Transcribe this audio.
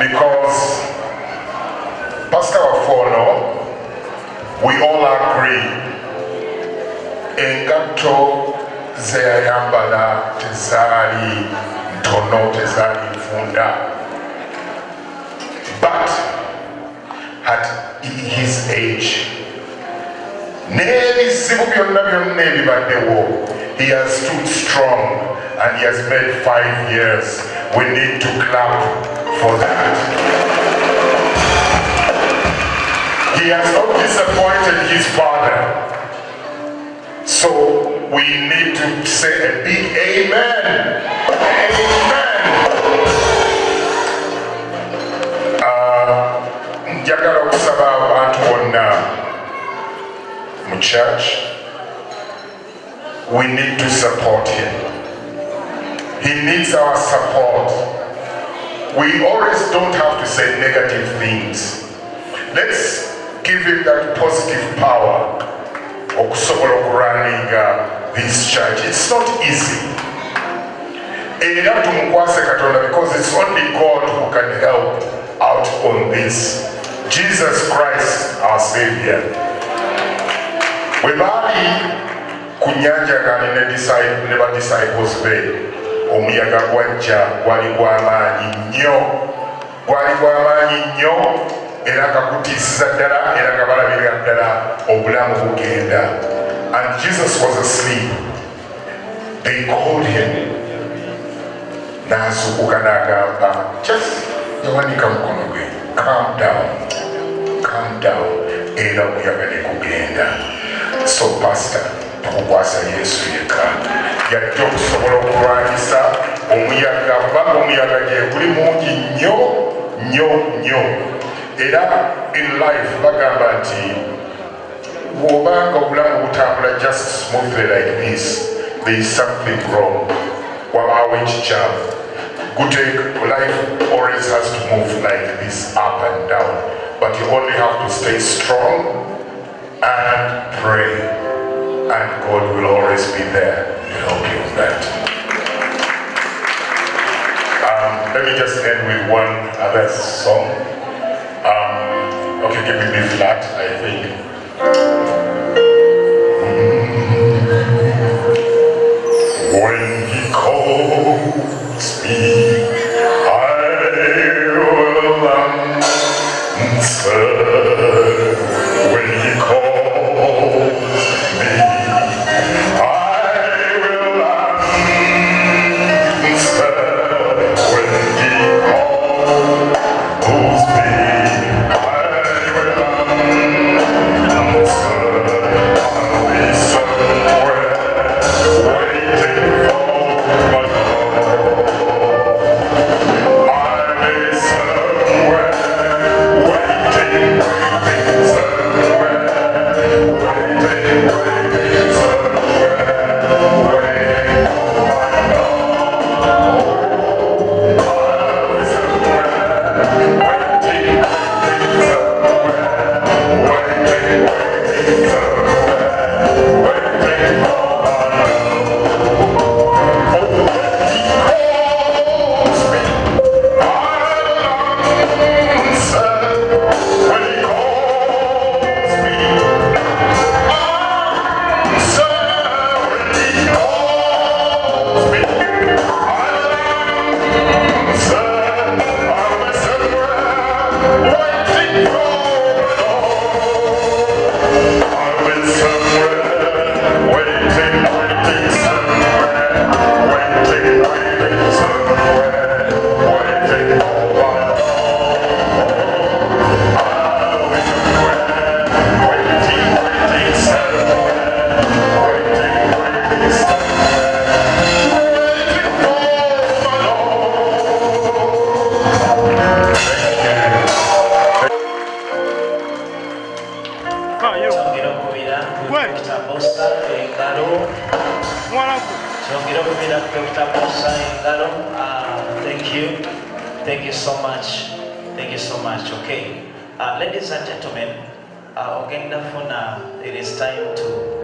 because Pastor Wafono, we all agree engatto ze yayambala tezaali ntono tezaali nfunda but at his age n'ebizibu byonna byonna ebibaddewo he has stood strong and he has made five years. We need to clap for that. He has not disappointed his father. So we need to say a big amen. Amen. Uh, church? We need to support him. He needs our support. We always don't have to say negative things. Let's give him that positive power okusobola okurunninga this church. It's not easy. Era Katonda because it's only God who can help out on this. Jesus Christ our Savior. bwe baali ku nnyanja ngali ne disci- ne be omuyaga gwajja gwali gw'amaanyi nnyo. Gwali gw'amaanyi nnyo era nga gutiisiza ddala era nga balabirira ddala obulamu bugenda. And jesus was asleep. They called him. N'azuukuka n'agamba just yawanika mukono gwe calm down calm down era omuyaga ne gugenda. So pastor tukukwasa yesu yekka yajja okusobola okulwanyisa. Omuyaga kubanga omuyaga gye guli mungi nnyo nnyo nnyo. Era in life bagamba nti bw'obanga obulamu butambula just smoothly like this there is something wrong. Wabaawo ekikyamu. Gute life always has to move like this up and down. But you only have to stay strong and pray and God will always be there Um, let me just end with one other song. Um, okay, give me B flat, I think. He Ngalo. Uh, thank you. Thank you so much. Thank you so much. Okay. Uh, ladies and gentlemen, uh, it is time to